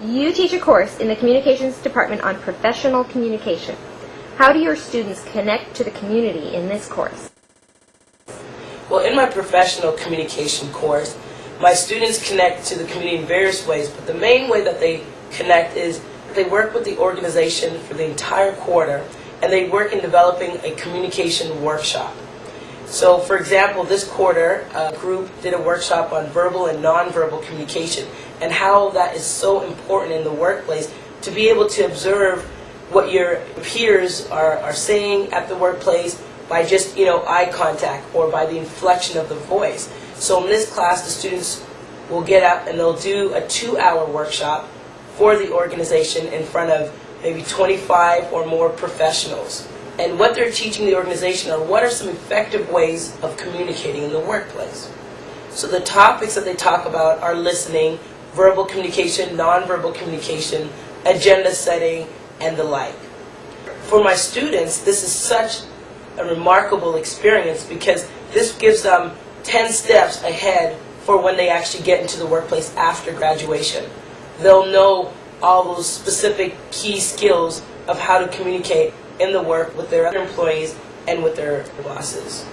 You teach a course in the Communications Department on professional communication. How do your students connect to the community in this course? Well, in my professional communication course, my students connect to the community in various ways, but the main way that they connect is they work with the organization for the entire quarter, and they work in developing a communication workshop. So, for example, this quarter, a group did a workshop on verbal and nonverbal communication and how that is so important in the workplace to be able to observe what your peers are, are saying at the workplace by just, you know, eye contact or by the inflection of the voice. So in this class, the students will get up and they'll do a two-hour workshop for the organization in front of maybe 25 or more professionals. And what they're teaching the organization are what are some effective ways of communicating in the workplace. So the topics that they talk about are listening, verbal communication, nonverbal communication, agenda setting, and the like. For my students, this is such a remarkable experience because this gives them 10 steps ahead for when they actually get into the workplace after graduation. They'll know all those specific key skills of how to communicate in the work with their other employees and with their bosses.